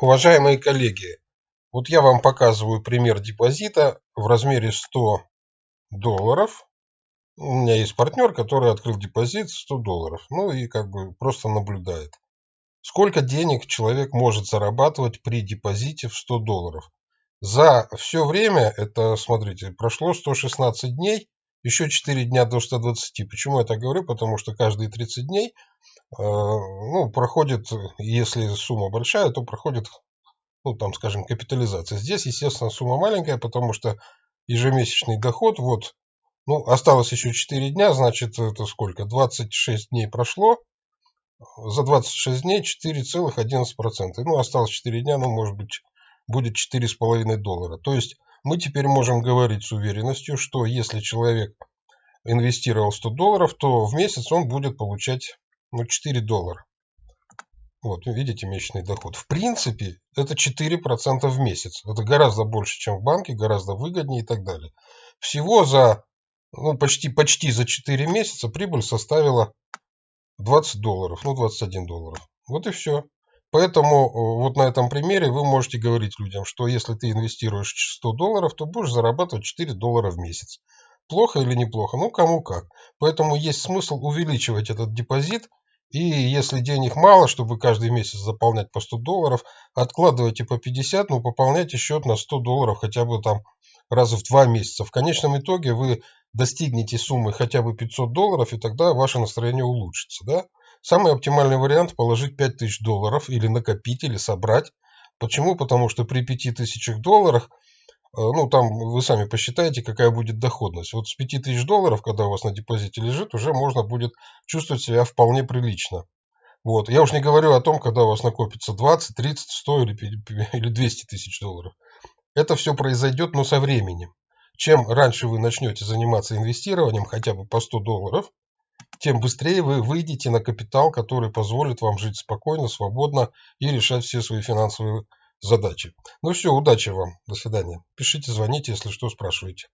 Уважаемые коллеги, вот я вам показываю пример депозита в размере 100 долларов. У меня есть партнер, который открыл депозит 100 долларов. Ну и как бы просто наблюдает. Сколько денег человек может зарабатывать при депозите в 100 долларов? За все время, это, смотрите, прошло 116 дней, еще 4 дня до 120. Почему я так говорю? Потому что каждые 30 дней ну, проходит, если сумма большая, то проходит, ну, там, скажем, капитализация. Здесь, естественно, сумма маленькая, потому что ежемесячный доход, вот, ну, осталось еще 4 дня, значит, это сколько? 26 дней прошло, за 26 дней 4,11%. Ну, осталось 4 дня, ну, может быть, будет 4,5 доллара. То есть мы теперь можем говорить с уверенностью, что если человек инвестировал 100 долларов, то в месяц он будет получать ну, 4 доллара. Вот, видите, месячный доход. В принципе, это 4% в месяц. Это гораздо больше, чем в банке, гораздо выгоднее и так далее. Всего за, ну, почти, почти за 4 месяца прибыль составила 20 долларов, ну, 21 долларов. Вот и все. Поэтому э, вот на этом примере вы можете говорить людям, что если ты инвестируешь 100 долларов, то будешь зарабатывать 4 доллара в месяц. Плохо или неплохо? Ну, кому как. Поэтому есть смысл увеличивать этот депозит и если денег мало, чтобы каждый месяц заполнять по 100 долларов, откладывайте по 50, но пополняйте счет на 100 долларов хотя бы там раз в два месяца. В конечном итоге вы достигнете суммы хотя бы 500 долларов, и тогда ваше настроение улучшится. Да? Самый оптимальный вариант положить 5000 долларов или накопить, или собрать. Почему? Потому что при 5000 долларах ну, там вы сами посчитаете, какая будет доходность. Вот с 5000 долларов, когда у вас на депозите лежит, уже можно будет чувствовать себя вполне прилично. Вот. Я уж не говорю о том, когда у вас накопится 20, 30, 100 или, или 200 тысяч долларов. Это все произойдет, но со временем. Чем раньше вы начнете заниматься инвестированием, хотя бы по 100 долларов, тем быстрее вы выйдете на капитал, который позволит вам жить спокойно, свободно и решать все свои финансовые задачи. Ну все, удачи вам. До свидания. Пишите, звоните, если что, спрашивайте.